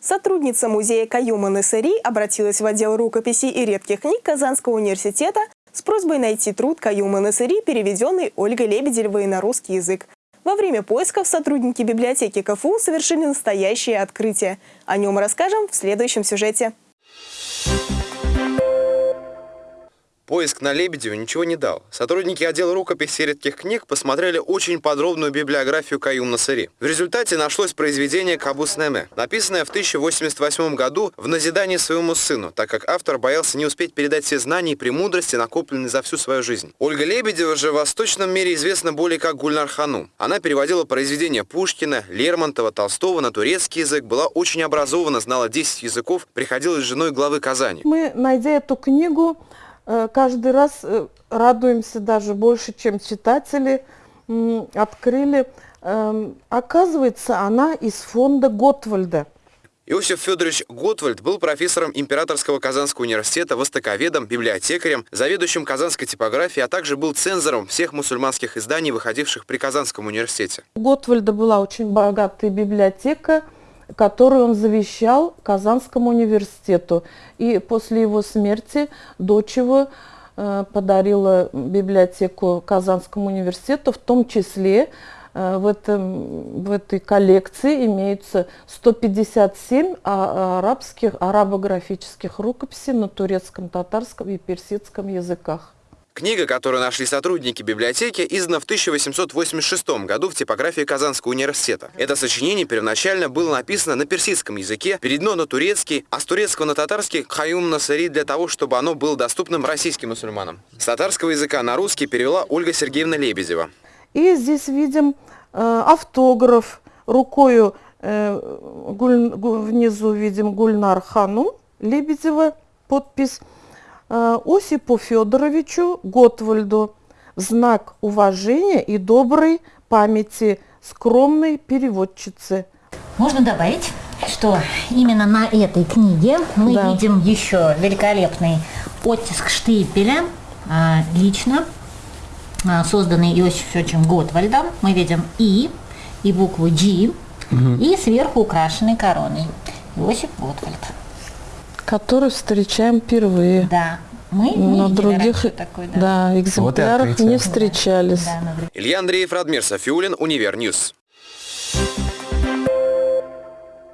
Сотрудница музея Каюма Насари обратилась в отдел рукописей и редких книг Казанского университета с просьбой найти труд Каюма Насари, переведенный Ольгой Лебедевой на русский язык. Во время поисков сотрудники библиотеки КФУ совершили настоящее открытие. О нем расскажем в следующем сюжете. Поиск на Лебедеве ничего не дал. Сотрудники отдела рукописи редких книг посмотрели очень подробную библиографию Каюм Насари. В результате нашлось произведение «Кабус Неме», написанное в 1088 году в назидании своему сыну, так как автор боялся не успеть передать все знания и премудрости, накопленные за всю свою жизнь. Ольга Лебедева же в восточном мире известна более как Гульнар Хану. Она переводила произведения Пушкина, Лермонтова, Толстого на турецкий язык, была очень образована, знала 10 языков, приходилась женой главы Казани. Мы, найдя эту книгу, каждый раз э, радуемся даже больше, чем читатели открыли. Эм, оказывается, она из фонда Готвальда. Иосиф Федорович Готвальд был профессором Императорского Казанского университета, востоковедом, библиотекарем, заведующим казанской типографией, а также был цензором всех мусульманских изданий, выходивших при Казанском университете. У Готвальда была очень богатая библиотека, которую он завещал Казанскому университету. И после его смерти дочь его э, подарила библиотеку Казанскому университету, в том числе э, в, этом, в этой коллекции имеются 157 а, арабских, арабографических рукописей на турецком, татарском и персидском языках. Книга, которую нашли сотрудники библиотеки, издана в 1886 году в типографии Казанского университета. Это сочинение первоначально было написано на персидском языке, переведено на турецкий, а с турецкого на татарский «Хаюм Насари» для того, чтобы оно было доступным российским мусульманам. С татарского языка на русский перевела Ольга Сергеевна Лебедева. И здесь видим э, автограф рукою, э, гуль, внизу видим Гульнар Хану Лебедева, подпись. Э, Осипу Федоровичу Готвальду в знак уважения и доброй памяти скромной переводчицы. Можно добавить, что именно на этой книге мы да. видим еще великолепный оттиск штипеля, а, лично а, созданный Иосифом Федоровичем Готвальдом. Мы видим И, и букву G, угу. и сверху украшенной короной. Иосиф Готвальд который встречаем впервые. Да. Мы на других такой, да. Да, экземплярах вот не встречались. Да, Илья Андреев, Радмир Софиулин, Univer News.